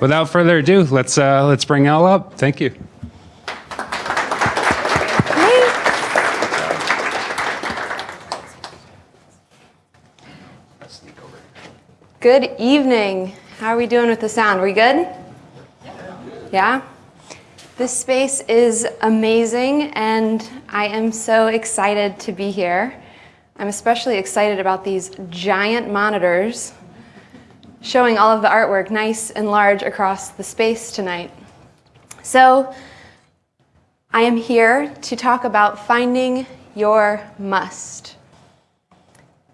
without further ado, let's uh, let's bring Elle up. Thank you. Good evening. How are we doing with the sound? we good? Yeah? This space is amazing and I am so excited to be here. I'm especially excited about these giant monitors showing all of the artwork nice and large across the space tonight. So I am here to talk about finding your must.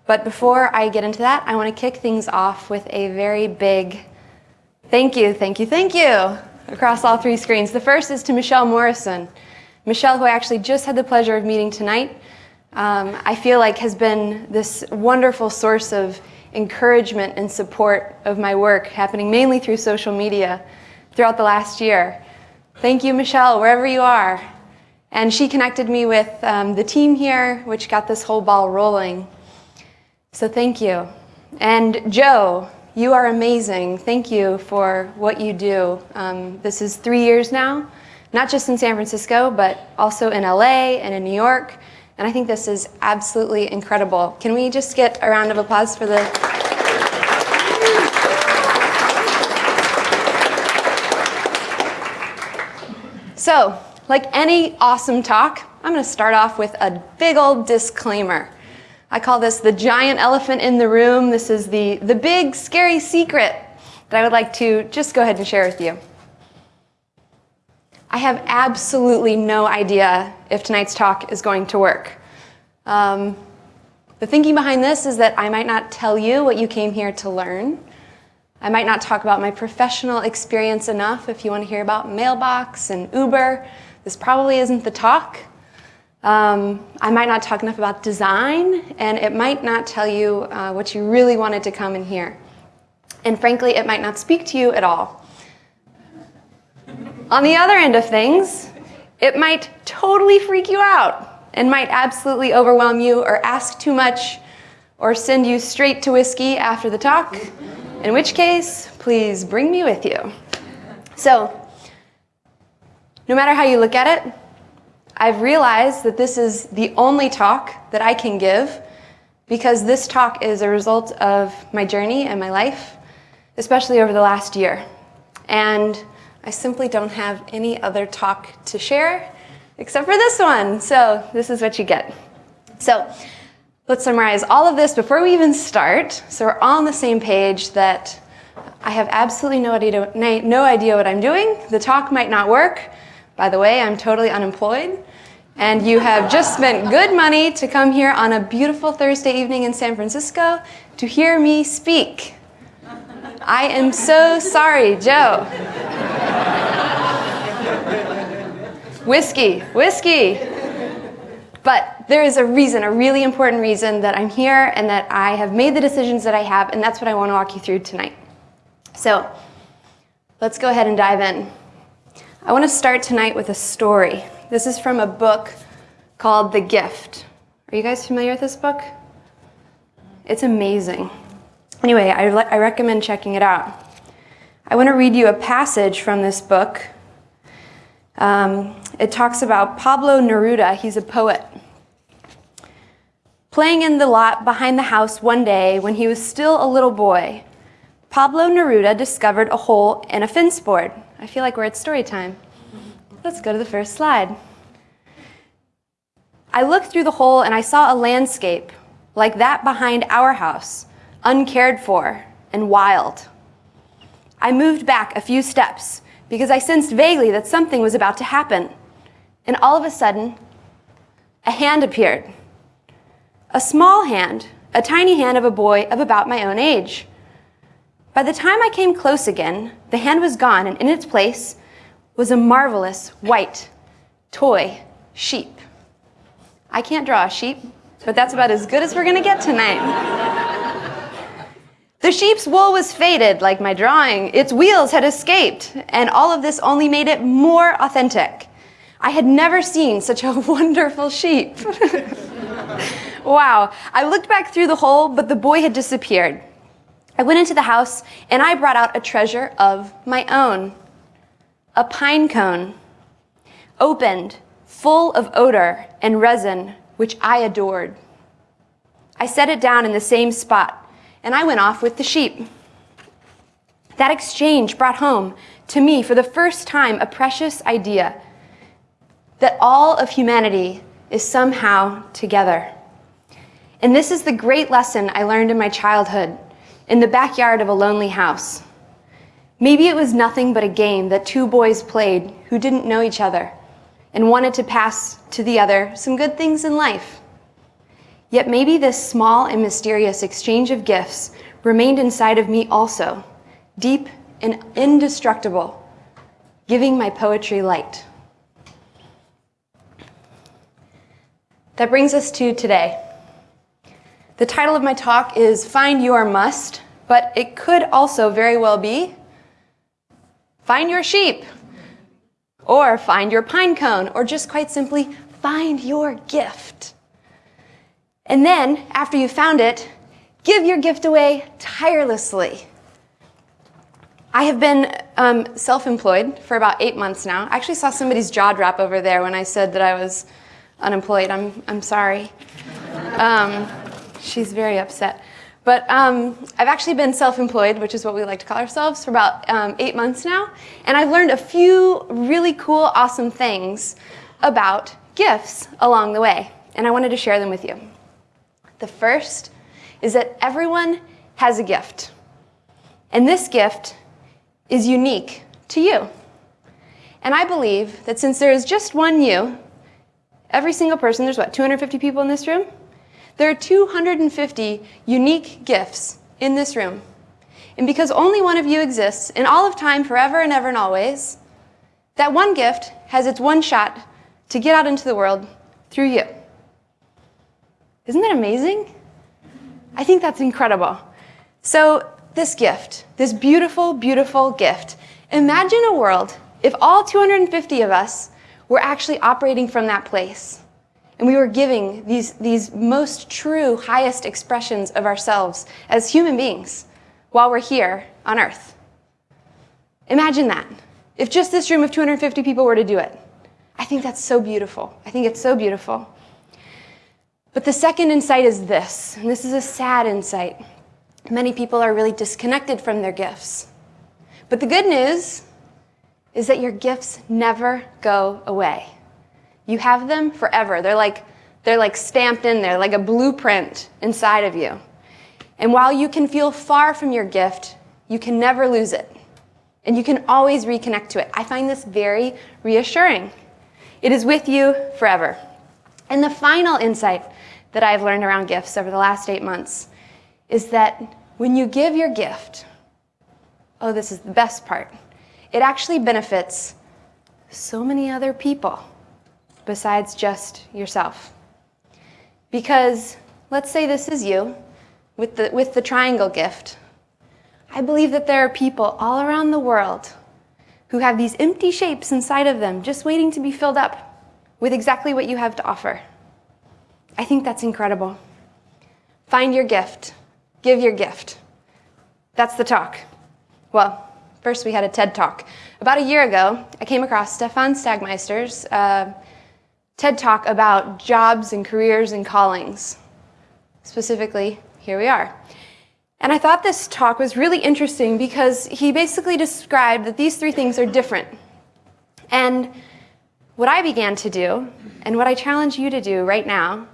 But before I get into that, I want to kick things off with a very big thank you, thank you, thank you across all three screens. The first is to Michelle Morrison. Michelle, who I actually just had the pleasure of meeting tonight, um, I feel like has been this wonderful source of encouragement and support of my work happening mainly through social media throughout the last year. Thank you, Michelle, wherever you are. And she connected me with um, the team here, which got this whole ball rolling. So thank you. And Joe, you are amazing. Thank you for what you do. Um, this is three years now, not just in San Francisco, but also in LA and in New York. And I think this is absolutely incredible. Can we just get a round of applause for the... So, like any awesome talk, I'm going to start off with a big old disclaimer. I call this the giant elephant in the room. This is the, the big scary secret that I would like to just go ahead and share with you. I have absolutely no idea if tonight's talk is going to work. Um, the thinking behind this is that I might not tell you what you came here to learn. I might not talk about my professional experience enough if you want to hear about Mailbox and Uber. This probably isn't the talk. Um, I might not talk enough about design, and it might not tell you uh, what you really wanted to come and hear. And frankly, it might not speak to you at all. On the other end of things, it might totally freak you out and might absolutely overwhelm you or ask too much or send you straight to whiskey after the talk, in which case, please bring me with you. So, no matter how you look at it, I've realized that this is the only talk that I can give because this talk is a result of my journey and my life, especially over the last year. And I simply don't have any other talk to share except for this one. So this is what you get. So let's summarize all of this before we even start. So we're all on the same page that I have absolutely no idea, no idea what I'm doing. The talk might not work. By the way, I'm totally unemployed. And you have just spent good money to come here on a beautiful Thursday evening in San Francisco to hear me speak. I am so sorry, Joe. Whiskey, whiskey. But there is a reason, a really important reason that I'm here and that I have made the decisions that I have, and that's what I want to walk you through tonight. So let's go ahead and dive in. I want to start tonight with a story. This is from a book called The Gift. Are you guys familiar with this book? It's amazing. Anyway, I, I recommend checking it out. I want to read you a passage from this book. Um, it talks about Pablo Neruda. He's a poet. Playing in the lot behind the house one day when he was still a little boy, Pablo Neruda discovered a hole in a fence board. I feel like we're at story time. Let's go to the first slide. I looked through the hole and I saw a landscape like that behind our house uncared for, and wild. I moved back a few steps because I sensed vaguely that something was about to happen. And all of a sudden, a hand appeared. A small hand, a tiny hand of a boy of about my own age. By the time I came close again, the hand was gone, and in its place was a marvelous white toy sheep. I can't draw a sheep, but that's about as good as we're gonna get tonight. The sheep's wool was faded, like my drawing. Its wheels had escaped, and all of this only made it more authentic. I had never seen such a wonderful sheep. wow. I looked back through the hole, but the boy had disappeared. I went into the house and I brought out a treasure of my own a pine cone, opened, full of odor and resin, which I adored. I set it down in the same spot and I went off with the sheep. That exchange brought home to me for the first time a precious idea that all of humanity is somehow together. And this is the great lesson I learned in my childhood in the backyard of a lonely house. Maybe it was nothing but a game that two boys played who didn't know each other and wanted to pass to the other some good things in life. Yet maybe this small and mysterious exchange of gifts remained inside of me also, deep and indestructible, giving my poetry light. That brings us to today. The title of my talk is Find Your Must, but it could also very well be Find Your Sheep, or Find Your Pine Cone, or just quite simply, Find Your Gift. And then, after you found it, give your gift away tirelessly. I have been um, self-employed for about eight months now. I actually saw somebody's jaw drop over there when I said that I was unemployed. I'm, I'm sorry. Um, she's very upset. But um, I've actually been self-employed, which is what we like to call ourselves, for about um, eight months now. And I've learned a few really cool, awesome things about gifts along the way. And I wanted to share them with you. The first is that everyone has a gift. And this gift is unique to you. And I believe that since there is just one you, every single person, there's what, 250 people in this room? There are 250 unique gifts in this room. And because only one of you exists in all of time, forever and ever and always, that one gift has its one shot to get out into the world through you. Isn't that amazing? I think that's incredible. So this gift, this beautiful, beautiful gift, imagine a world if all 250 of us were actually operating from that place. And we were giving these, these most true, highest expressions of ourselves as human beings while we're here on earth. Imagine that. If just this room of 250 people were to do it. I think that's so beautiful. I think it's so beautiful. But the second insight is this, and this is a sad insight. Many people are really disconnected from their gifts. But the good news is that your gifts never go away. You have them forever. They're like, they're like stamped in there, like a blueprint inside of you. And while you can feel far from your gift, you can never lose it. And you can always reconnect to it. I find this very reassuring. It is with you forever. And the final insight that I've learned around gifts over the last eight months is that when you give your gift, oh, this is the best part, it actually benefits so many other people besides just yourself. Because let's say this is you with the, with the triangle gift. I believe that there are people all around the world who have these empty shapes inside of them just waiting to be filled up with exactly what you have to offer. I think that's incredible. Find your gift. Give your gift. That's the talk. Well, first we had a TED Talk. About a year ago, I came across Stefan Sagmeister's uh, TED Talk about jobs and careers and callings. Specifically, here we are. And I thought this talk was really interesting because he basically described that these three things are different. And what I began to do, and what I challenge you to do right now,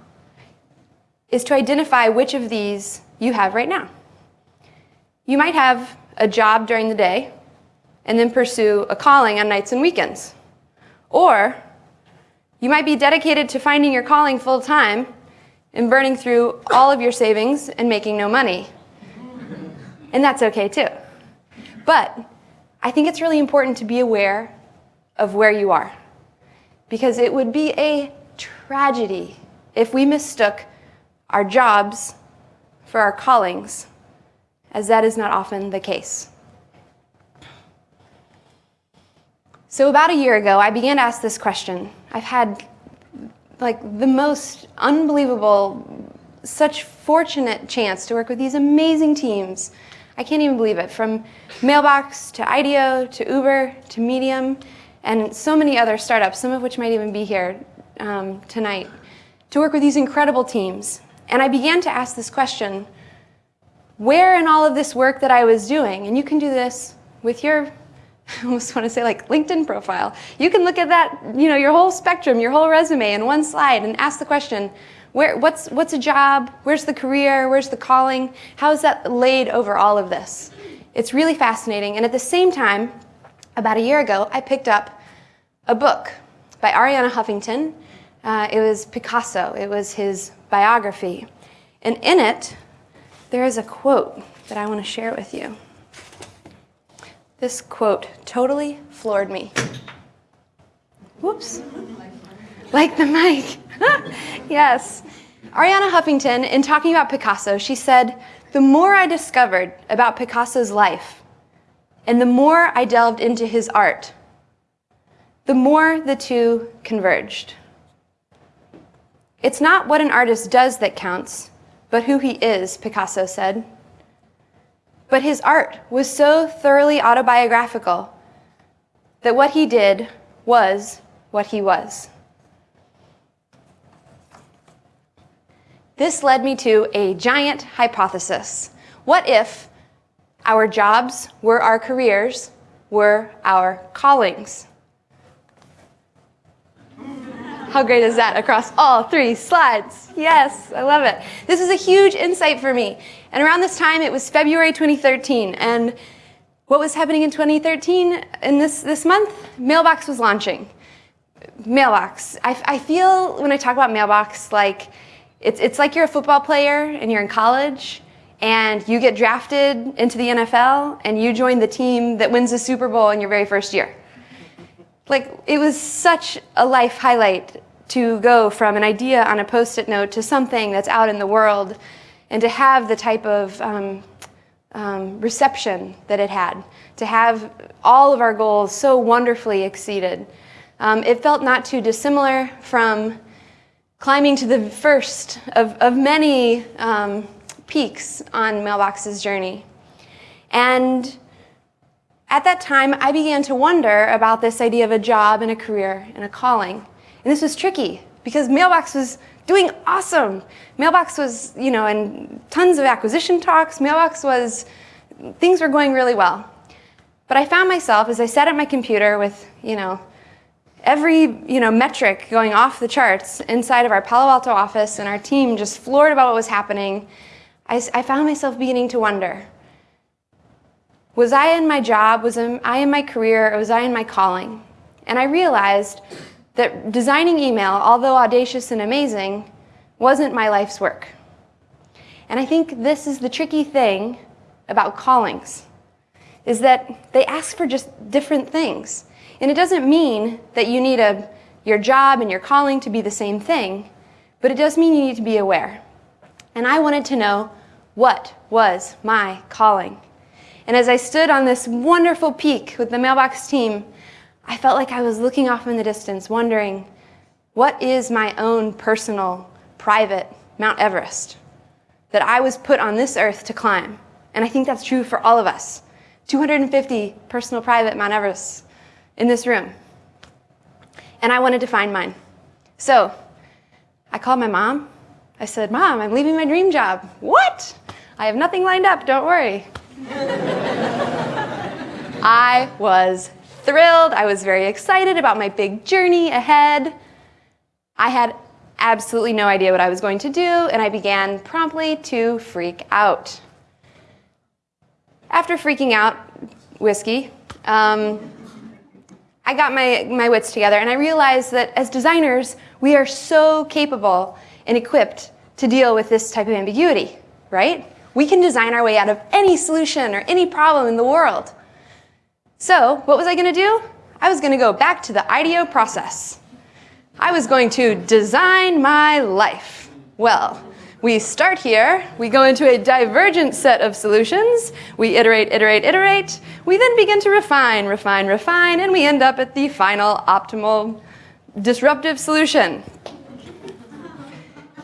is to identify which of these you have right now. You might have a job during the day and then pursue a calling on nights and weekends. Or you might be dedicated to finding your calling full time and burning through all of your savings and making no money. And that's okay too. But I think it's really important to be aware of where you are. Because it would be a tragedy if we mistook our jobs for our callings, as that is not often the case. So about a year ago, I began to ask this question. I've had like the most unbelievable, such fortunate chance to work with these amazing teams. I can't even believe it. From Mailbox to IDEO to Uber to Medium and so many other startups, some of which might even be here um, tonight, to work with these incredible teams. And I began to ask this question, where in all of this work that I was doing, and you can do this with your, I almost want to say like LinkedIn profile. You can look at that, you know, your whole spectrum, your whole resume in one slide and ask the question, where, what's, what's a job? Where's the career? Where's the calling? How is that laid over all of this? It's really fascinating. And at the same time, about a year ago, I picked up a book by Arianna Huffington. Uh, it was Picasso. It was his biography. And in it, there is a quote that I want to share with you. This quote totally floored me. Whoops. Like the mic. yes. Arianna Huffington, in talking about Picasso, she said, The more I discovered about Picasso's life, and the more I delved into his art, the more the two converged. It's not what an artist does that counts, but who he is, Picasso said. But his art was so thoroughly autobiographical that what he did was what he was. This led me to a giant hypothesis. What if our jobs were our careers, were our callings? How great is that across all three slides? Yes, I love it. This is a huge insight for me. And around this time, it was February 2013. And what was happening in 2013 in this, this month? Mailbox was launching. Mailbox. I, I feel when I talk about Mailbox like it's, it's like you're a football player and you're in college and you get drafted into the NFL and you join the team that wins the Super Bowl in your very first year like it was such a life highlight to go from an idea on a post-it note to something that's out in the world and to have the type of um, um, reception that it had, to have all of our goals so wonderfully exceeded. Um, it felt not too dissimilar from climbing to the first of, of many um, peaks on Mailbox's journey. And at that time, I began to wonder about this idea of a job and a career and a calling. And this was tricky because Mailbox was doing awesome. Mailbox was, you know, in tons of acquisition talks. Mailbox was, things were going really well. But I found myself as I sat at my computer with, you know, every, you know, metric going off the charts inside of our Palo Alto office and our team just floored about what was happening. I, I found myself beginning to wonder, was I in my job? Was I in my career? Was I in my calling? And I realized that designing email, although audacious and amazing, wasn't my life's work. And I think this is the tricky thing about callings, is that they ask for just different things. And it doesn't mean that you need a, your job and your calling to be the same thing, but it does mean you need to be aware. And I wanted to know what was my calling. And as I stood on this wonderful peak with the mailbox team, I felt like I was looking off in the distance, wondering, what is my own personal, private Mount Everest that I was put on this earth to climb? And I think that's true for all of us. 250 personal, private Mount Everests in this room. And I wanted to find mine. So I called my mom. I said, Mom, I'm leaving my dream job. What? I have nothing lined up, don't worry. I was thrilled. I was very excited about my big journey ahead. I had absolutely no idea what I was going to do, and I began promptly to freak out. After freaking out, whiskey, um, I got my, my wits together and I realized that as designers, we are so capable and equipped to deal with this type of ambiguity, right? We can design our way out of any solution or any problem in the world. So what was I going to do? I was going to go back to the IDEO process. I was going to design my life. Well, we start here, we go into a divergent set of solutions, we iterate, iterate, iterate, we then begin to refine, refine, refine, and we end up at the final optimal disruptive solution.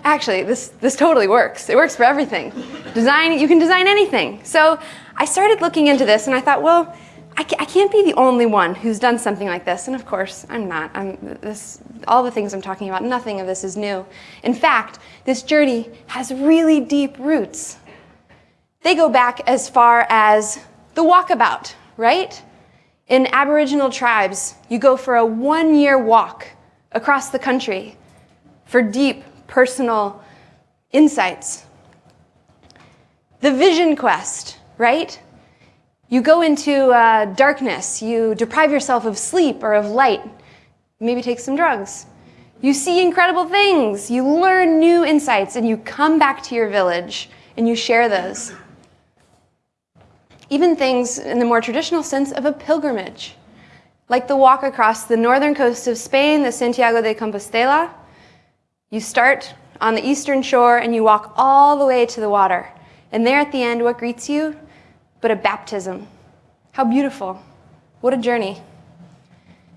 Actually, this, this totally works. It works for everything. Design, you can design anything. So I started looking into this and I thought, well, I can't be the only one who's done something like this. And of course, I'm not. I'm this, all the things I'm talking about, nothing of this is new. In fact, this journey has really deep roots. They go back as far as the walkabout, right? In Aboriginal tribes, you go for a one year walk across the country for deep personal insights. The vision quest, right? You go into uh, darkness, you deprive yourself of sleep or of light, maybe take some drugs. You see incredible things, you learn new insights, and you come back to your village and you share those even things in the more traditional sense of a pilgrimage, like the walk across the northern coast of Spain, the Santiago de Compostela. You start on the eastern shore and you walk all the way to the water. And there at the end, what greets you? But a baptism. How beautiful. What a journey.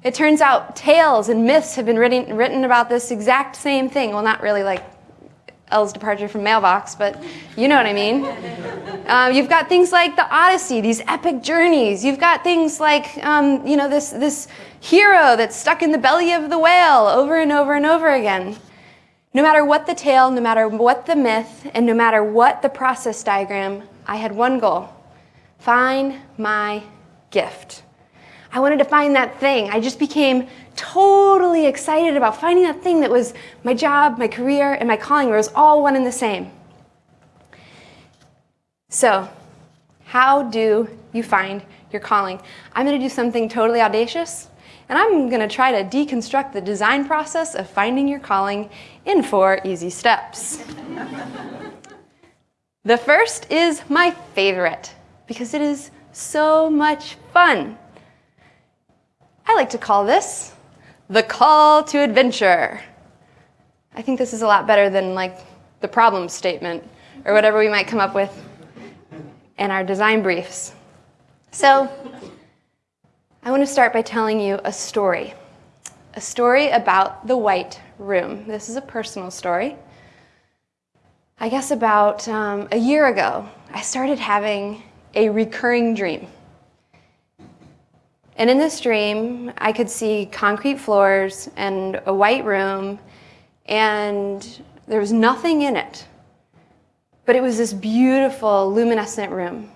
It turns out tales and myths have been written, written about this exact same thing. Well, not really like Elle's departure from mailbox, but you know what I mean. Uh, you've got things like the Odyssey, these epic journeys. You've got things like, um, you know, this, this hero that's stuck in the belly of the whale over and over and over again. No matter what the tale, no matter what the myth, and no matter what the process diagram, I had one goal. Find my gift. I wanted to find that thing. I just became totally excited about finding that thing that was my job, my career, and my calling, where it was all one and the same. So, how do you find your calling? I'm going to do something totally audacious, and I'm going to try to deconstruct the design process of finding your calling in four easy steps. the first is my favorite because it is so much fun. I like to call this the call to adventure. I think this is a lot better than like the problem statement or whatever we might come up with in our design briefs. So I want to start by telling you a story. A story about the white room. This is a personal story. I guess about um, a year ago, I started having a recurring dream. And in this dream, I could see concrete floors and a white room, and there was nothing in it. But it was this beautiful, luminescent room.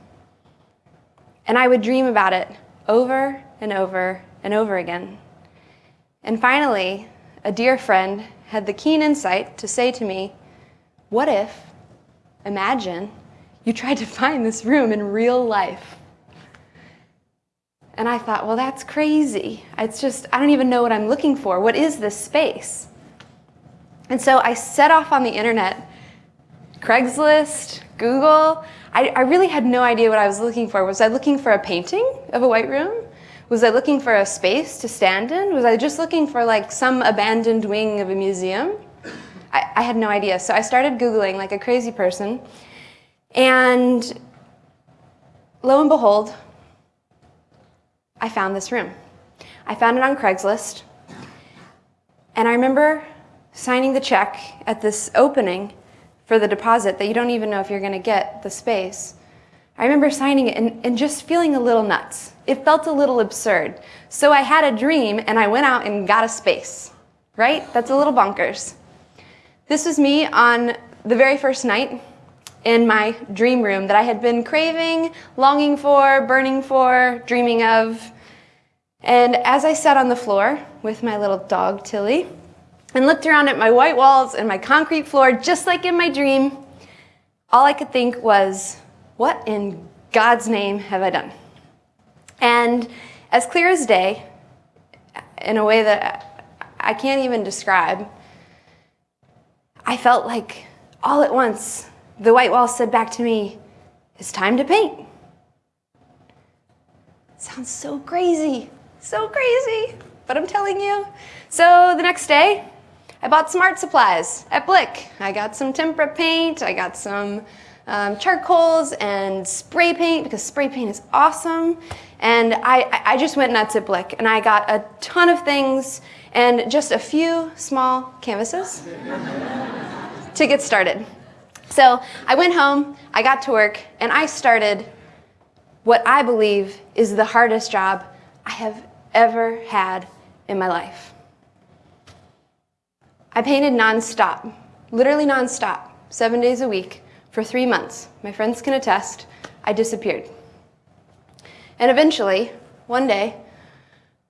And I would dream about it over and over and over again. And finally, a dear friend had the keen insight to say to me, What if, imagine, you tried to find this room in real life? And I thought, well, that's crazy. It's just, I don't even know what I'm looking for. What is this space? And so I set off on the internet, Craigslist, Google. I, I really had no idea what I was looking for. Was I looking for a painting of a white room? Was I looking for a space to stand in? Was I just looking for like some abandoned wing of a museum? I, I had no idea. So I started Googling like a crazy person. And lo and behold, I found this room. I found it on Craigslist. And I remember signing the check at this opening for the deposit that you don't even know if you're going to get the space. I remember signing it and, and, just feeling a little nuts. It felt a little absurd. So I had a dream and I went out and got a space, right? That's a little bonkers. This was me on the very first night in my dream room that I had been craving, longing for, burning for, dreaming of. And as I sat on the floor with my little dog, Tilly, and looked around at my white walls and my concrete floor, just like in my dream, all I could think was, what in God's name have I done? And as clear as day, in a way that I can't even describe, I felt like all at once the white wall said back to me, It's time to paint. Sounds so crazy, so crazy, but I'm telling you. So the next day, I bought some art supplies at Blick. I got some tempera paint, I got some um, charcoals and spray paint because spray paint is awesome. And I, I just went nuts at Blick and I got a ton of things and just a few small canvases to get started. So I went home, I got to work, and I started what I believe is the hardest job I have ever had in my life. I painted nonstop, literally nonstop, seven days a week for three months. My friends can attest, I disappeared. And eventually, one day,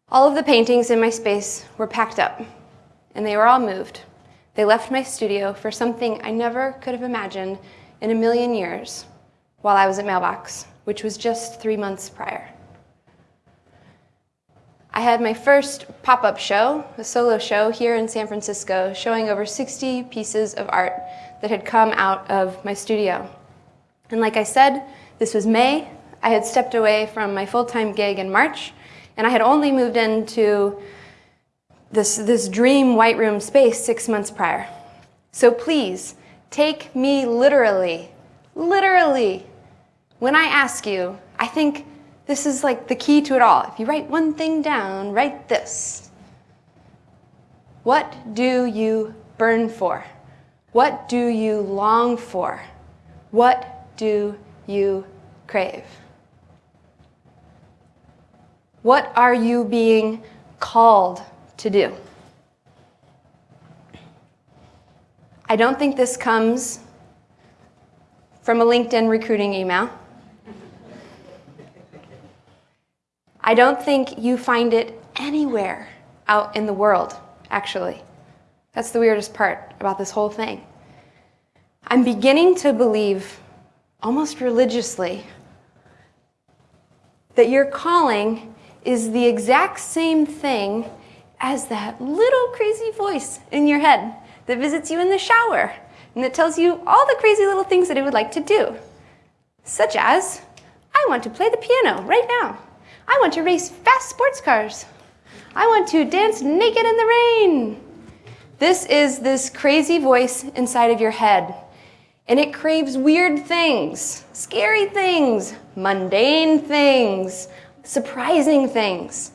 all of the paintings in my space were packed up and they were all moved. They left my studio for something I never could have imagined in a million years while I was at Mailbox, which was just three months prior. I had my first pop-up show, a solo show here in San Francisco, showing over 60 pieces of art that had come out of my studio. And like I said, this was May. I had stepped away from my full-time gig in March, and I had only moved into this, this dream white room space six months prior. So please, take me literally, literally. When I ask you, I think this is like the key to it all. If you write one thing down, write this. What do you burn for? What do you long for? What do you crave? What are you being called to do? I don't think this comes from a LinkedIn recruiting email. I don't think you find it anywhere out in the world, actually. That's the weirdest part about this whole thing. I'm beginning to believe, almost religiously, that your calling is the exact same thing as that little crazy voice in your head that visits you in the shower and that tells you all the crazy little things that it would like to do. Such as, I want to play the piano right now. I want to race fast sports cars. I want to dance naked in the rain. This is this crazy voice inside of your head. And it craves weird things, scary things, mundane things, surprising things.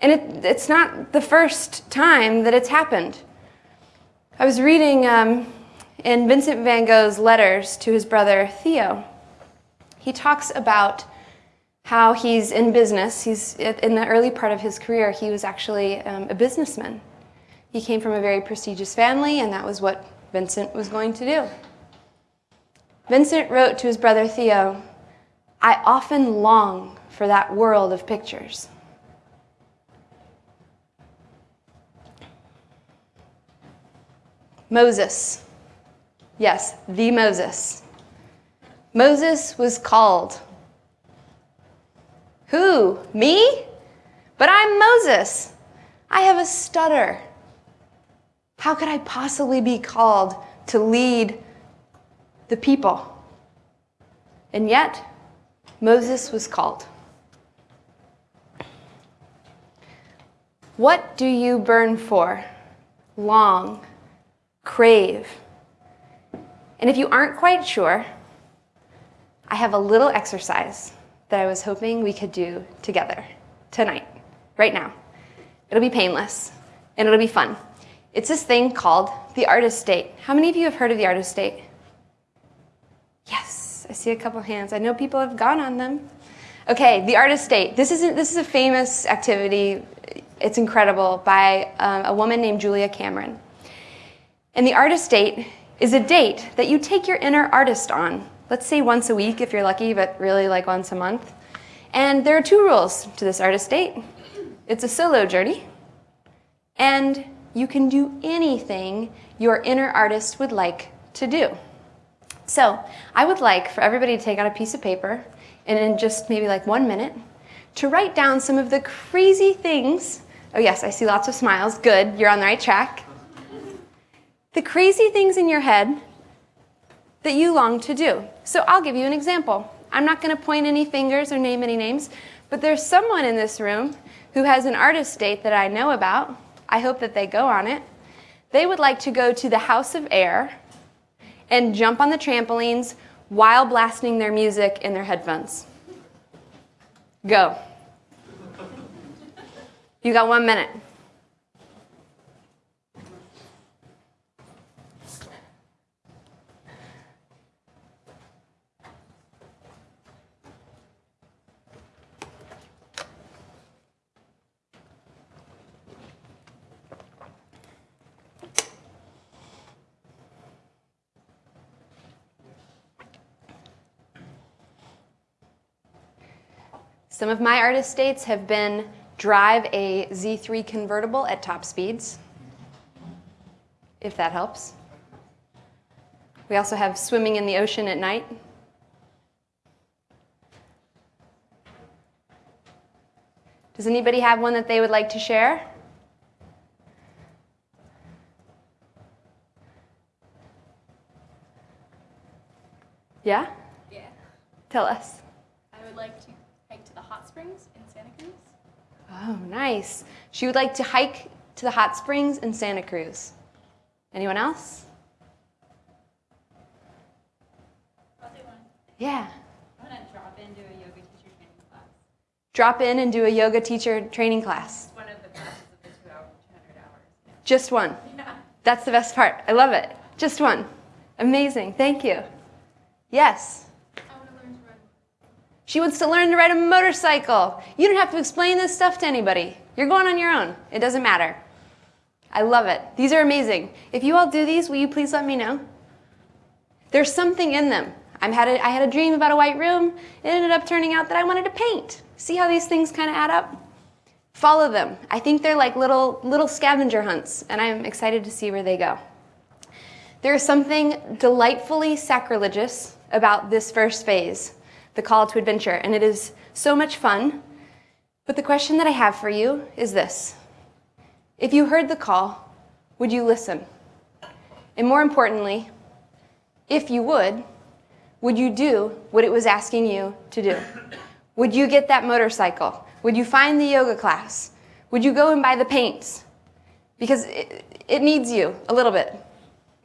And it, it's not the first time that it's happened. I was reading um, in Vincent van Gogh's letters to his brother Theo. He talks about how he's in business. He's in the early part of his career, he was actually um, a businessman. He came from a very prestigious family, and that was what Vincent was going to do. Vincent wrote to his brother Theo, I often long for that world of pictures. Moses. Yes, the Moses. Moses was called who? Me? But I'm Moses. I have a stutter. How could I possibly be called to lead the people? And yet, Moses was called. What do you burn for, long, crave? And if you aren't quite sure, I have a little exercise that I was hoping we could do together tonight, right now. It'll be painless and it'll be fun. It's this thing called the artist date. How many of you have heard of the artist date? Yes, I see a couple hands. I know people have gone on them. Okay, the artist date. This is a, this is a famous activity. It's incredible by um, a woman named Julia Cameron. And the artist date is a date that you take your inner artist on let's say once a week if you're lucky, but really like once a month. And there are two rules to this artist date. It's a solo journey, and you can do anything your inner artist would like to do. So I would like for everybody to take out a piece of paper and in just maybe like one minute to write down some of the crazy things. Oh yes, I see lots of smiles. Good, you're on the right track. The crazy things in your head that you long to do. So I'll give you an example. I'm not going to point any fingers or name any names, but there's someone in this room who has an artist date that I know about. I hope that they go on it. They would like to go to the House of Air and jump on the trampolines while blasting their music in their headphones. Go. You got one minute. Some of my artist dates have been drive a Z3 convertible at top speeds, if that helps. We also have swimming in the ocean at night. Does anybody have one that they would like to share? Yeah? Yeah. Tell us. I would like to hike to the hot springs in Santa Cruz. Oh, nice. She would like to hike to the hot springs in Santa Cruz. Anyone else? I'll do one. Yeah. I want to drop into a yoga teacher training class. Drop in and do a yoga teacher training class. One of the classes of the two hour, 200 hours. Just one. Yeah. That's the best part. I love it. Just one. Amazing. Thank you. Yes. I want to learn to run. She wants to learn to ride a motorcycle. You don't have to explain this stuff to anybody. You're going on your own. It doesn't matter. I love it. These are amazing. If you all do these, will you please let me know? There's something in them. I had a, I had a dream about a white room. It ended up turning out that I wanted to paint. See how these things kind of add up? Follow them. I think they're like little little scavenger hunts, and I'm excited to see where they go. There is something delightfully sacrilegious about this first phase, the call to adventure, and it is so much fun. But the question that I have for you is this If you heard the call, would you listen? And more importantly, if you would, would you do what it was asking you to do? Would you get that motorcycle? Would you find the yoga class? Would you go and buy the paints? Because it, it needs you a little bit.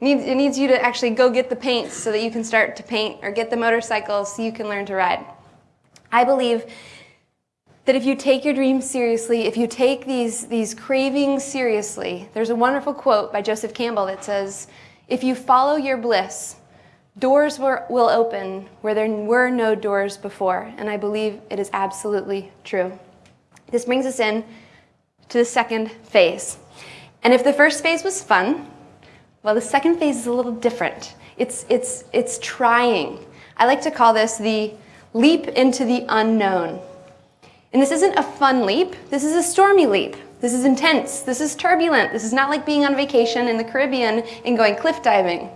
Needs, it needs you to actually go get the paints so that you can start to paint or get the motorcycles so you can learn to ride. I believe that if you take your dreams seriously, if you take these, these cravings seriously, there's a wonderful quote by Joseph Campbell that says, If you follow your bliss, doors were, will open where there were no doors before. And I believe it is absolutely true. This brings us in to the second phase. And if the first phase was fun, well, the second phase is a little different. It's, it's, it's trying. I like to call this the leap into the unknown. And this isn't a fun leap, this is a stormy leap. This is intense, this is turbulent, this is not like being on vacation in the Caribbean and going cliff diving.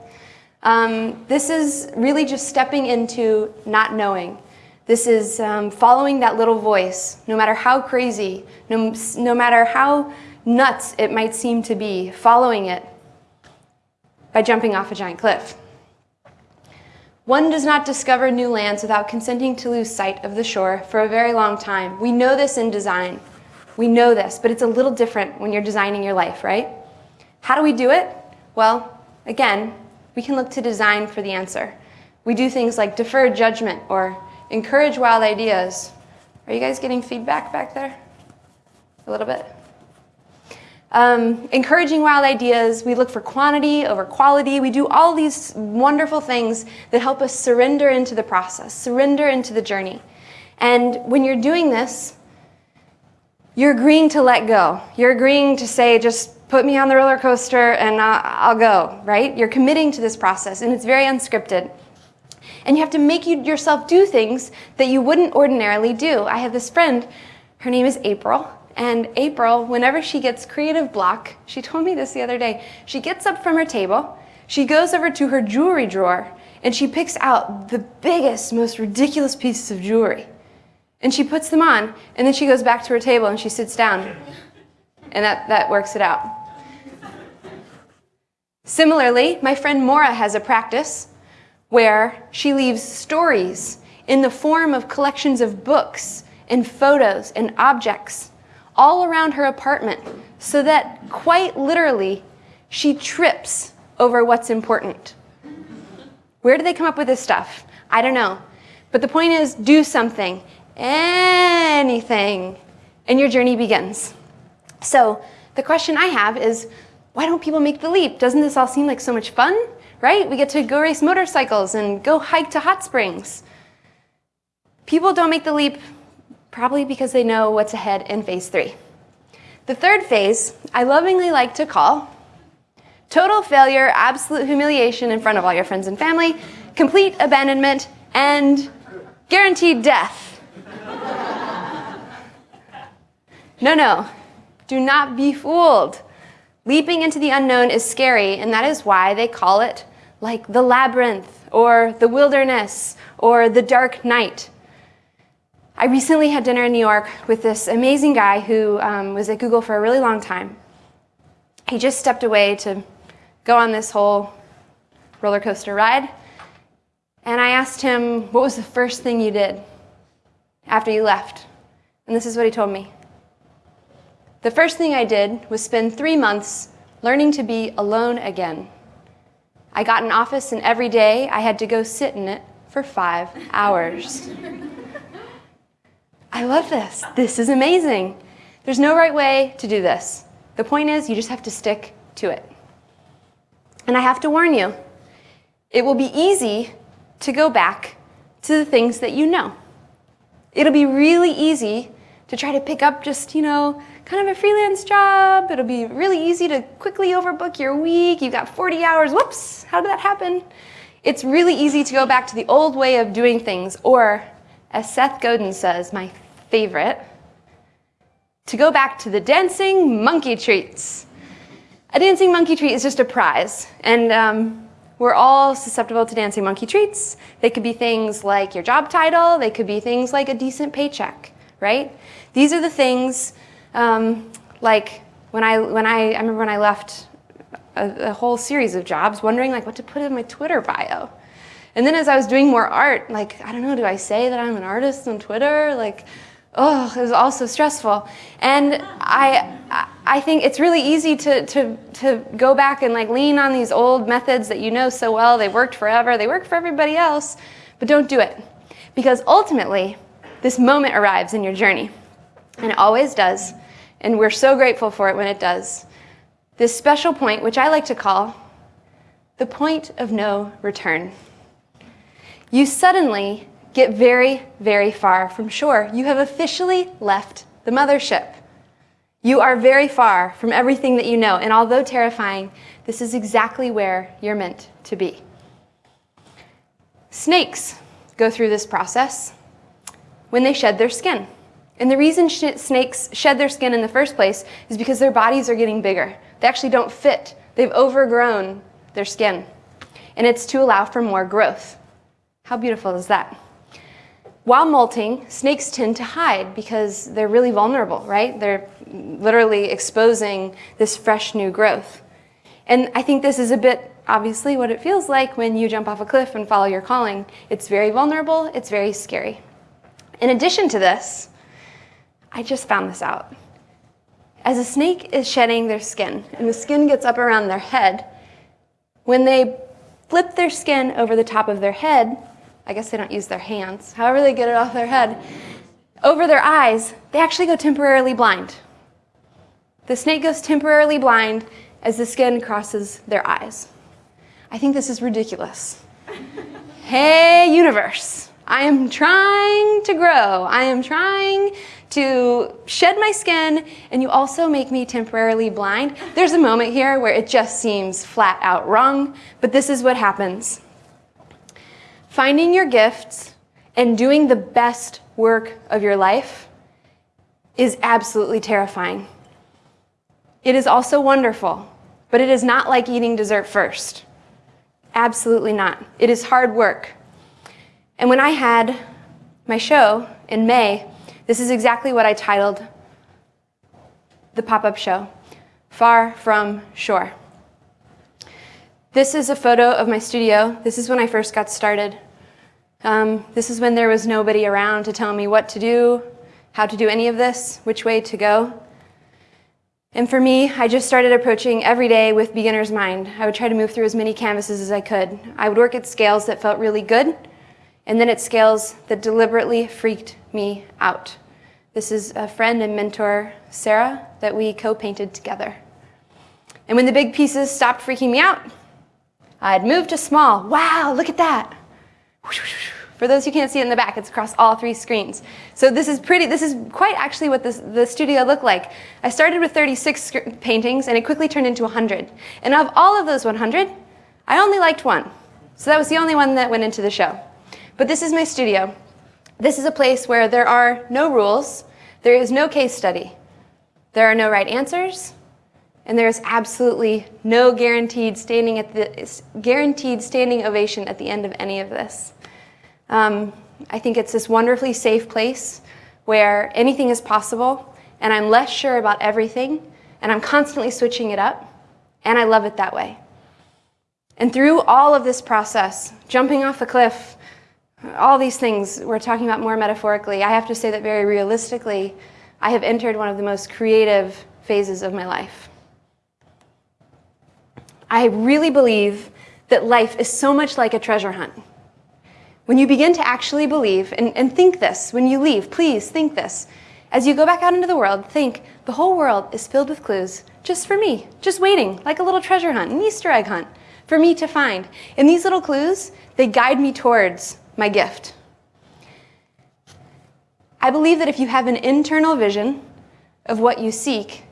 Um, this is really just stepping into not knowing. This is um, following that little voice, no matter how crazy, no, no matter how nuts it might seem to be, following it by jumping off a giant cliff. One does not discover new lands without consenting to lose sight of the shore for a very long time. We know this in design. We know this, but it's a little different when you're designing your life, right? How do we do it? Well, again, we can look to design for the answer. We do things like defer judgment or encourage wild ideas. Are you guys getting feedback back there? A little bit? Um, encouraging wild ideas, we look for quantity over quality. We do all these wonderful things that help us surrender into the process, surrender into the journey. And when you're doing this, you're agreeing to let go. You're agreeing to say, just put me on the roller coaster and I'll go, right? You're committing to this process and it's very unscripted. And you have to make you, yourself do things that you wouldn't ordinarily do. I have this friend, her name is April, and April, whenever she gets creative block, she told me this the other day, she gets up from her table, she goes over to her jewelry drawer, and she picks out the biggest, most ridiculous pieces of jewelry. And she puts them on, and then she goes back to her table and she sits down. And that, that works it out. Similarly, my friend Mora has a practice where she leaves stories in the form of collections of books and photos and objects all around her apartment so that quite literally she trips over what's important. Where do they come up with this stuff? I don't know. But the point is do something, anything, and your journey begins. So the question I have is why don't people make the leap? Doesn't this all seem like so much fun? Right? We get to go race motorcycles and go hike to hot springs. People don't make the leap probably because they know what's ahead in phase three. The third phase, I lovingly like to call total failure, absolute humiliation in front of all your friends and family, complete abandonment, and guaranteed death. No, no, do not be fooled. Leaping into the unknown is scary, and that is why they call it like the labyrinth or the wilderness or the dark night. I recently had dinner in New York with this amazing guy who um, was at Google for a really long time. He just stepped away to go on this whole roller coaster ride. And I asked him, What was the first thing you did after you left? And this is what he told me. The first thing I did was spend three months learning to be alone again. I got an office, and every day I had to go sit in it for five hours. I love this. This is amazing. There's no right way to do this. The point is, you just have to stick to it. And I have to warn you, it will be easy to go back to the things that you know. It'll be really easy to try to pick up just, you know, kind of a freelance job. It'll be really easy to quickly overbook your week. You've got 40 hours. Whoops, how did that happen? It's really easy to go back to the old way of doing things, or as Seth Godin says, my favorite, to go back to the dancing monkey treats. A dancing monkey treat is just a prize, and um, we're all susceptible to dancing monkey treats. They could be things like your job title, they could be things like a decent paycheck, right? These are the things um, like when I, when I, I remember when I left a, a whole series of jobs wondering like what to put in my Twitter bio. And then as I was doing more art, like, I don't know, do I say that I'm an artist on Twitter? Like, oh, it was all so stressful. And I, I think it's really easy to, to, to go back and like lean on these old methods that you know so well. They worked forever. They work for everybody else, but don't do it. Because ultimately, this moment arrives in your journey. And it always does. And we're so grateful for it when it does. This special point, which I like to call the point of no return. You suddenly get very, very far from shore. You have officially left the mothership. You are very far from everything that you know, and although terrifying, this is exactly where you're meant to be. Snakes go through this process when they shed their skin. And the reason sh snakes shed their skin in the first place is because their bodies are getting bigger. They actually don't fit. They've overgrown their skin. And it's to allow for more growth. How beautiful is that? While molting, snakes tend to hide because they're really vulnerable, right? They're literally exposing this fresh new growth. And I think this is a bit obviously what it feels like when you jump off a cliff and follow your calling. It's very vulnerable, it's very scary. In addition to this, I just found this out. As a snake is shedding their skin and the skin gets up around their head, when they flip their skin over the top of their head, I guess they don't use their hands, however they get it off their head, over their eyes, they actually go temporarily blind. The snake goes temporarily blind as the skin crosses their eyes. I think this is ridiculous. hey, universe, I am trying to grow. I am trying to shed my skin, and you also make me temporarily blind. There's a moment here where it just seems flat out wrong, but this is what happens. Finding your gifts and doing the best work of your life is absolutely terrifying. It is also wonderful, but it is not like eating dessert first. Absolutely not. It is hard work. And when I had my show in May, this is exactly what I titled the pop up show Far From Shore. This is a photo of my studio. This is when I first got started. Um, this is when there was nobody around to tell me what to do, how to do any of this, which way to go. And for me, I just started approaching every day with beginner's mind. I would try to move through as many canvases as I could. I would work at scales that felt really good, and then at scales that deliberately freaked me out. This is a friend and mentor, Sarah, that we co-painted together. And when the big pieces stopped freaking me out, I'd move to small. Wow, look at that. For those who can't see it in the back, it's across all three screens. So this is pretty, this is quite actually what this, the studio looked like. I started with 36 paintings and it quickly turned into 100. And of all of those 100, I only liked one. So that was the only one that went into the show. But this is my studio. This is a place where there are no rules, there is no case study. There are no right answers, and there's absolutely no guaranteed standing at the guaranteed standing ovation at the end of any of this. Um, I think it's this wonderfully safe place where anything is possible, and I'm less sure about everything, and I'm constantly switching it up, and I love it that way. And through all of this process, jumping off a cliff, all these things we're talking about more metaphorically, I have to say that very realistically, I have entered one of the most creative phases of my life. I really believe that life is so much like a treasure hunt. When you begin to actually believe, and, and think this when you leave, please think this. As you go back out into the world, think the whole world is filled with clues just for me, just waiting, like a little treasure hunt, an Easter egg hunt, for me to find. And these little clues, they guide me towards my gift. I believe that if you have an internal vision of what you seek,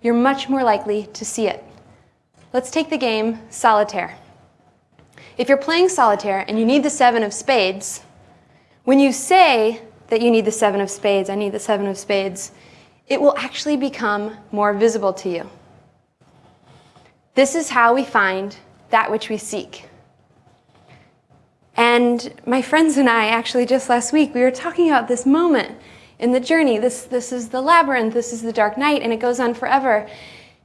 you're much more likely to see it. Let's take the game solitaire. If you're playing solitaire and you need the seven of spades, when you say that you need the seven of spades, I need the seven of spades, it will actually become more visible to you. This is how we find that which we seek. And my friends and I, actually just last week, we were talking about this moment in the journey. This, this is the labyrinth, this is the dark night, and it goes on forever.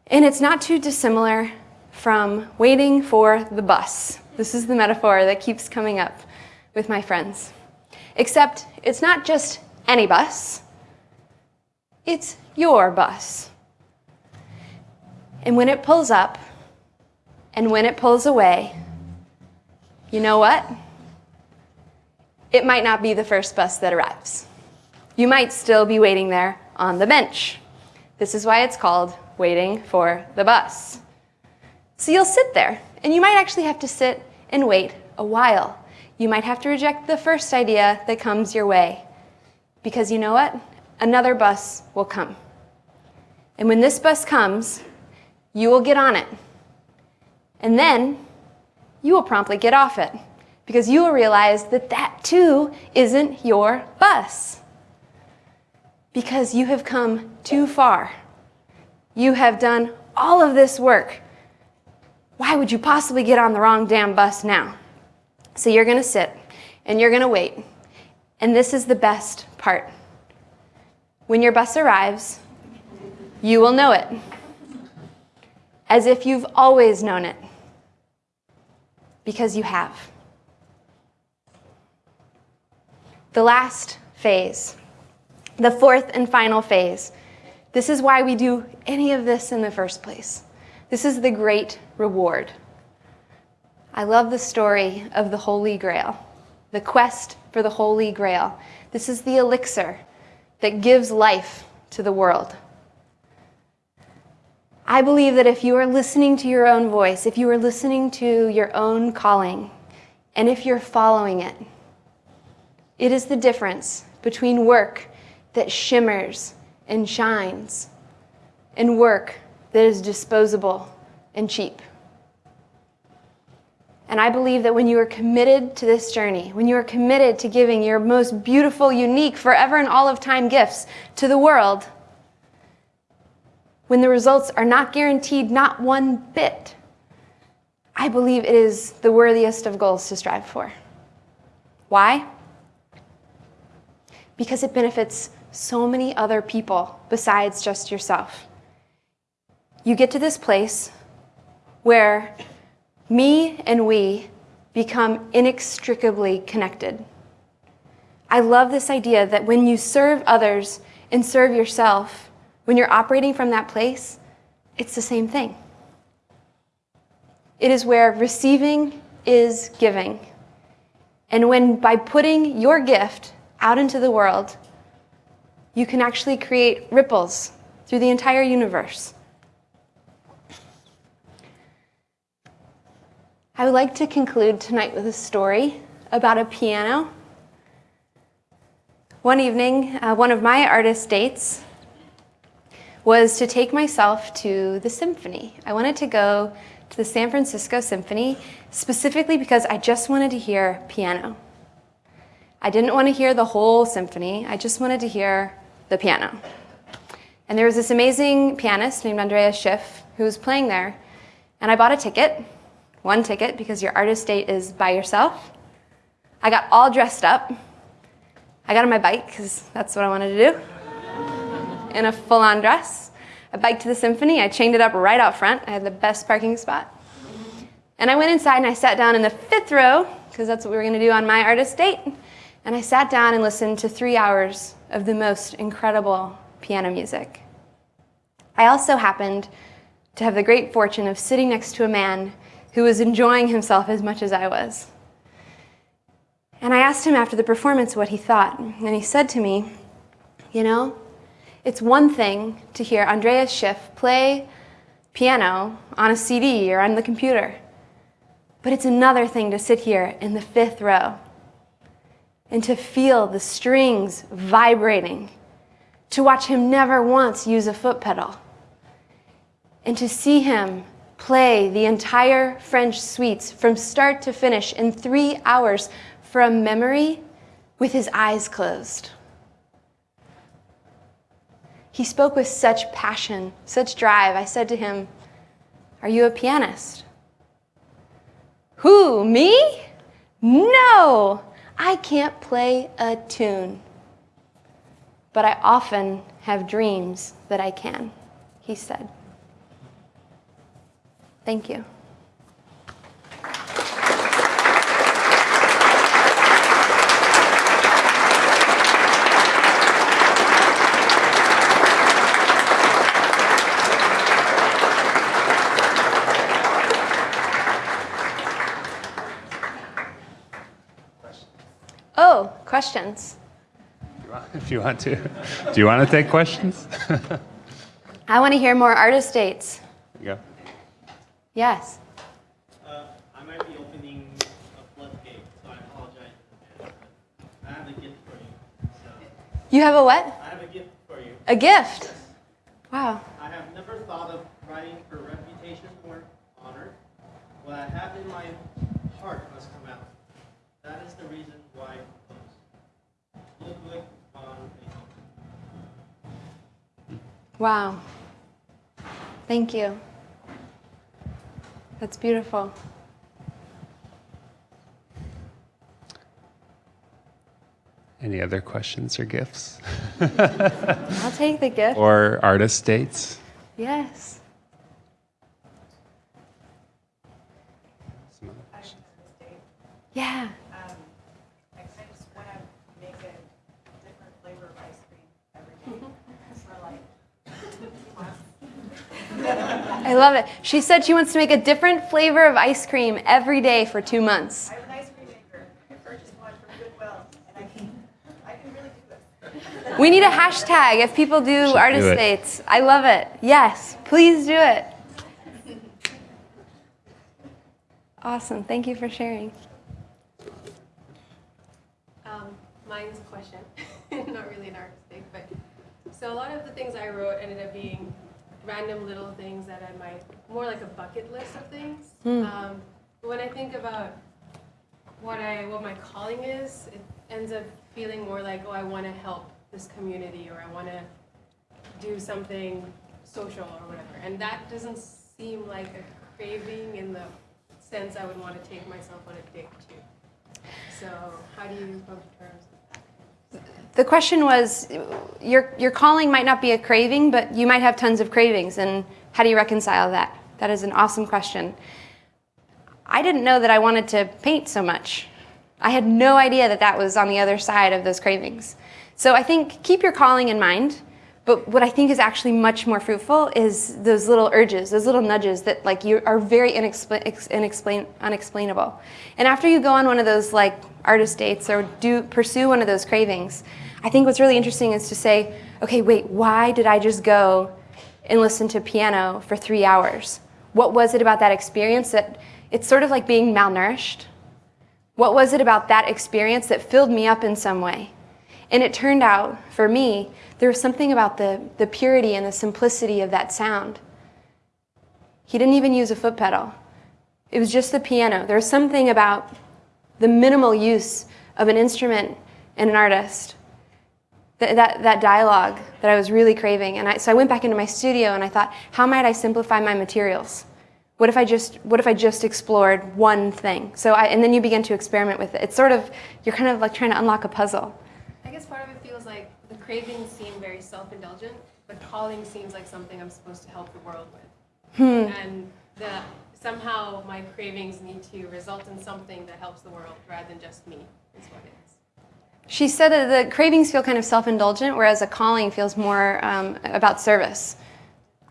And it's not too dissimilar from waiting for the bus. This is the metaphor that keeps coming up with my friends. Except it's not just any bus, it's your bus. And when it pulls up and when it pulls away, you know what? It might not be the first bus that arrives. You might still be waiting there on the bench. This is why it's called waiting for the bus. So you'll sit there, and you might actually have to sit and wait a while. You might have to reject the first idea that comes your way. Because you know what? Another bus will come. And when this bus comes, you will get on it. And then you will promptly get off it because you will realize that that too isn't your bus. Because you have come too far. You have done all of this work why would you possibly get on the wrong damn bus now? So you're going to sit and you're going to wait. And this is the best part. When your bus arrives, you will know it as if you've always known it because you have. The last phase, the fourth and final phase. This is why we do any of this in the first place. This is the great reward. I love the story of the Holy Grail, the quest for the Holy Grail. This is the elixir that gives life to the world. I believe that if you are listening to your own voice, if you are listening to your own calling, and if you're following it, it is the difference between work that shimmers and shines and work that is disposable and cheap. And I believe that when you are committed to this journey, when you are committed to giving your most beautiful, unique, forever and all of time gifts to the world, when the results are not guaranteed, not one bit, I believe it is the worthiest of goals to strive for. Why? Because it benefits so many other people besides just yourself you get to this place where me and we become inextricably connected. I love this idea that when you serve others and serve yourself, when you're operating from that place, it's the same thing. It is where receiving is giving. And when by putting your gift out into the world, you can actually create ripples through the entire universe. I would like to conclude tonight with a story about a piano. One evening, uh, one of my artist dates was to take myself to the symphony. I wanted to go to the San Francisco Symphony specifically because I just wanted to hear piano. I didn't want to hear the whole symphony, I just wanted to hear the piano. And there was this amazing pianist named Andreas Schiff who was playing there. And I bought a ticket, one ticket, because your artist date is by yourself. I got all dressed up. I got on my bike, because that's what I wanted to do, in a full on dress. I biked to the symphony. I chained it up right out front. I had the best parking spot. And I went inside and I sat down in the fifth row, because that's what we were going to do on my artist date. And I sat down and listened to three hours of the most incredible piano music. I also happened to have the great fortune of sitting next to a man who was enjoying himself as much as I was. And I asked him after the performance what he thought, and he said to me, You know, it's one thing to hear Andreas Schiff play piano on a CD or on the computer, but it's another thing to sit here in the fifth row and to feel the strings vibrating, to watch him never once use a foot pedal and to see him play the entire French suites from start to finish in three hours from memory with his eyes closed. He spoke with such passion, such drive. I said to him, Are you a pianist? Who, me? No, I can't play a tune. But I often have dreams that I can, he said. Thank you. Oh, questions? If you want to. Do you want to take questions? I want to hear more artist dates. There you go. Yes. Uh, I might be opening a floodgate, so I apologize in advance. but I have a gift for you. So You have a what? I have a gift for you. A gift. Wow. I have never thought of writing for reputation or honor. What I have in my heart must come out. That is the reason why I compose. Ludwig von Beethoven. Wow. Thank you. That's beautiful. Any other questions or gifts? I'll take the gift. Or artist dates? Yes. Yeah. Um, I I just want to make a different flavor of ice cream every day for like two months. I love it. She said she wants to make a different flavor of ice cream every day for two months. I have an ice cream maker. I purchased one from Goodwill, and I can, I can really do this. We need a hashtag if people do Should artist do dates. I love it. Yes, please do it. Awesome. Thank you for sharing. Um, mine's a question, not really an artistic, but so a lot of the things I wrote ended up being random little things that I might more like a bucket list of things. Um, but when I think about what I what my calling is, it ends up feeling more like oh I want to help this community or I want to do something social or whatever, and that doesn't seem like a craving in the sense I would want to take myself on a date to. So how do you come to terms with? The question was your, your calling might not be a craving, but you might have tons of cravings. And how do you reconcile that? That is an awesome question. I didn't know that I wanted to paint so much. I had no idea that that was on the other side of those cravings. So I think keep your calling in mind. But what I think is actually much more fruitful is those little urges, those little nudges that like you are very inexpla- inexplain- unexplainable. And after you go on one of those like artist dates or do pursue one of those cravings, I think what's really interesting is to say, okay, wait, why did I just go and listen to piano for three hours? What was it about that experience that it's sort of like being malnourished? What was it about that experience that filled me up in some way? And it turned out, for me, there was something about the, the purity and the simplicity of that sound. He didn't even use a foot pedal. It was just the piano. There was something about the minimal use of an instrument and an artist th- that, that dialogue that I was really craving. And I, so I went back into my studio and I thought, how might I simplify my materials? What if I just what if I just explored one thing? So I, and then you begin to experiment with it. It's sort of you're kind of like trying to unlock a puzzle. I guess part of it feels like the cravings seem very self-indulgent, but calling seems like something I'm supposed to help the world with. And the, somehow my cravings need to result in something that helps the world rather than just me, is what it is. She said that the cravings feel kind of self-indulgent, whereas a calling feels more um, about service.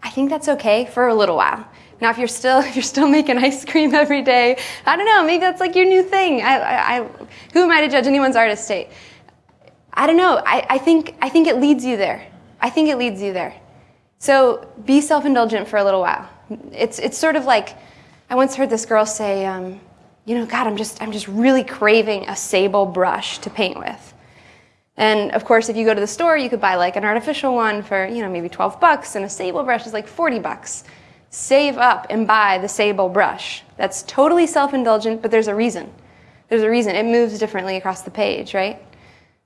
I think that's okay for a little while. Now, if you're still if you're still making ice cream every day, I don't know. Maybe that's like your new thing. I, I, I, who am I to judge anyone's artist state? I don't know. I, I think I think it leads you there. I think it leads you there. So be self-indulgent for a little while. It's it's sort of like I once heard this girl say, um, you know, God, I'm just I'm just really craving a sable brush to paint with. And of course, if you go to the store, you could buy like an artificial one for, you know, maybe 12 bucks, and a sable brush is like 40 bucks. Save up and buy the sable brush. That's totally self indulgent, but there's a reason. There's a reason. It moves differently across the page, right?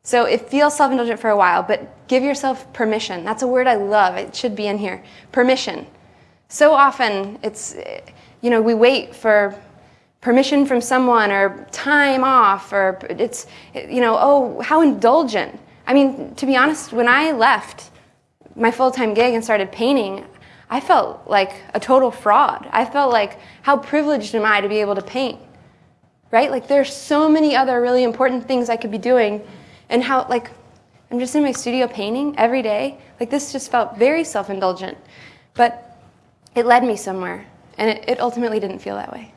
So it feels self indulgent for a while, but give yourself permission. That's a word I love. It should be in here. Permission. So often, it's, you know, we wait for permission from someone or time off or it's you know oh how indulgent i mean to be honest when i left my full-time gig and started painting i felt like a total fraud i felt like how privileged am i to be able to paint right like there's so many other really important things i could be doing and how like i'm just in my studio painting every day like this just felt very self-indulgent but it led me somewhere and it, it ultimately didn't feel that way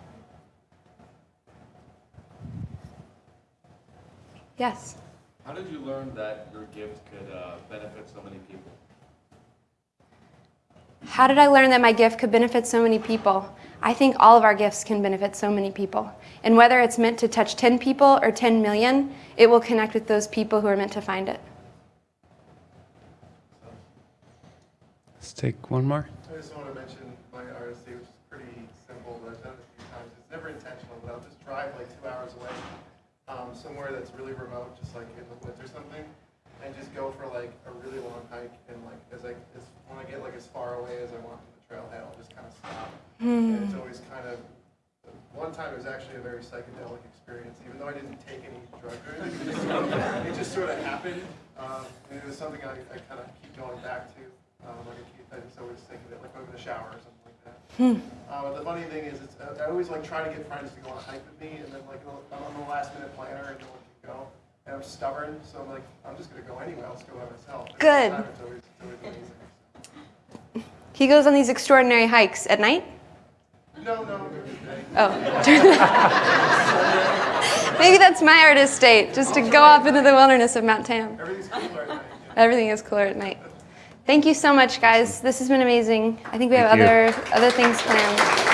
Yes. How did you learn that your gift could uh, benefit so many people? How did I learn that my gift could benefit so many people? I think all of our gifts can benefit so many people. And whether it's meant to touch 10 people or 10 million, it will connect with those people who are meant to find it. Let's take one more. I just want to mention my RSC, which is pretty simple, but I've done it a few times. It's never intentional, but I'll just drive like two hours away, um, somewhere that's really remote, just like in the woods or something, and just go for like a really long hike. And like as I as, when I get like as far away as I want from the trailhead, I'll just kind of stop. And it's always kind of one time it was actually a very psychedelic experience, even though I didn't take any drug or anything. It just sort of, it just sort of happened, um, and it was something I, I kind of keep going back to. Um, like I, keep, I just always think of it, like in the shower or something like that. Uh, the funny thing is, it's, I always like try to get friends to go on a hike with me, and then like I'm on the last minute planner and no one can go. And I'm stubborn, so I'm like, I'm just gonna go anyway. I'll just go by myself. And Good. time It's always, it's always amazing. He goes on these extraordinary hikes at night. No, no, during. Oh. Maybe that's my artist state, just to go off into the wilderness of Mount Tam. Everything's cooler at night. Everything is cooler at night. Thank you so much, guys. This has been amazing. I think we have Thank you. other other things planned.